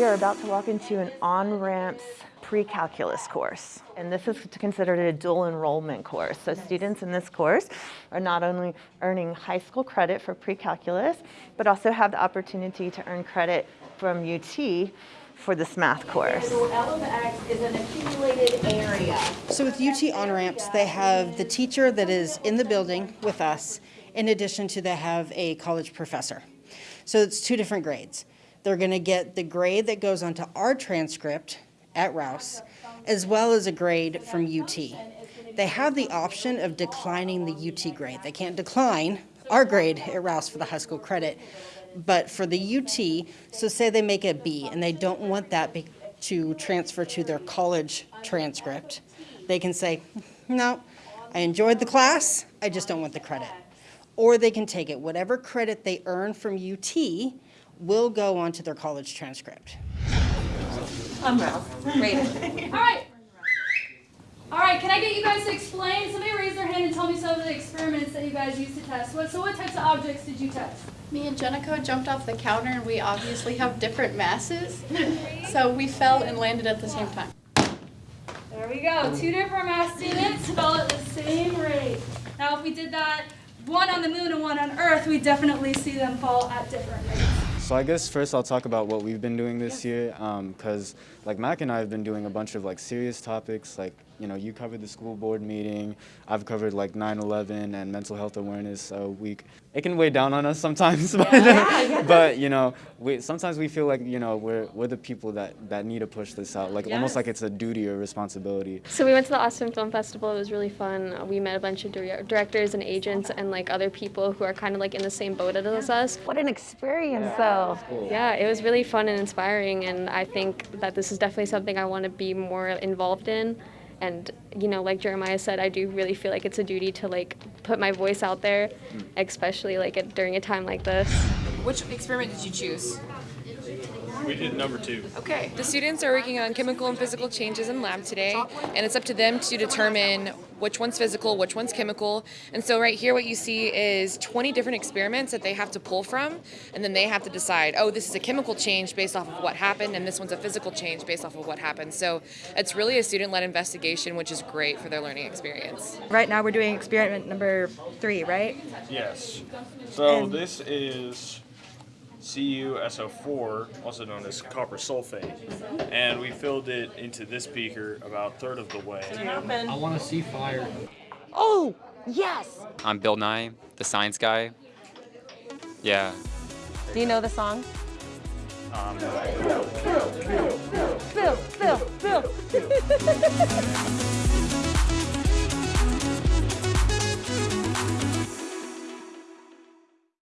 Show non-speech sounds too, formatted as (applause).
We are about to walk into an on-ramps pre-calculus course. And this is considered a dual enrollment course. So students in this course are not only earning high school credit for pre-calculus, but also have the opportunity to earn credit from UT for this math course. So L of X is an accumulated area. So with UT on-ramps, they have the teacher that is in the building with us, in addition to they have a college professor. So it's two different grades. They're gonna get the grade that goes onto our transcript at Rouse, as well as a grade from UT. They have the option of declining the UT grade. They can't decline our grade at Rouse for the high school credit, but for the UT, so say they make a B and they don't want that to transfer to their college transcript, they can say, no, I enjoyed the class, I just don't want the credit. Or they can take it, whatever credit they earn from UT will go onto their college transcript. I'm Ralph. (laughs) All right. All right, can I get you guys to explain? Somebody raise their hand and tell me some of the experiments that you guys used to test. What, so what types of objects did you test? Me and Jenico jumped off the counter and we obviously have different masses. So we fell and landed at the same time. There we go. Two different mass students fell at the same rate. Now, if we did that one on the moon and one on Earth, we definitely see them fall at different rates. So I guess first I'll talk about what we've been doing this year, um, because like Mac and I have been doing a bunch of like serious topics, like you know you covered the school board meeting, I've covered like 9/11 and mental health awareness uh, week. It can weigh down on us sometimes, (laughs) but, but you know we sometimes we feel like you know we're we're the people that that need to push this out, like almost like it's a duty or responsibility. So we went to the Austin Film Festival. It was really fun. Uh, We met a bunch of directors and agents and like other people who are kind of like in the same boat as us. What an experience though. Yeah, it was really fun and inspiring, and I think that this is definitely something I want to be more involved in. And you know, like Jeremiah said, I do really feel like it's a duty to like put my voice out there, hmm. especially like at, during a time like this. Which experiment did you choose? We did number two. Okay. The students are working on chemical and physical changes in lab today, and it's up to them to determine which one's physical, which one's chemical. And so right here what you see is 20 different experiments that they have to pull from, and then they have to decide, oh, this is a chemical change based off of what happened, and this one's a physical change based off of what happened. So it's really a student-led investigation, which is great for their learning experience. Right now we're doing experiment number three, right? Yes. So this is CuSO4, also known as copper sulfate, and we filled it into this beaker about a third of the way. I want to see fire. Oh, yes. I'm Bill Nye, the science guy. Yeah. Do you know the song? Um, Bill, Bill, Bill. (laughs)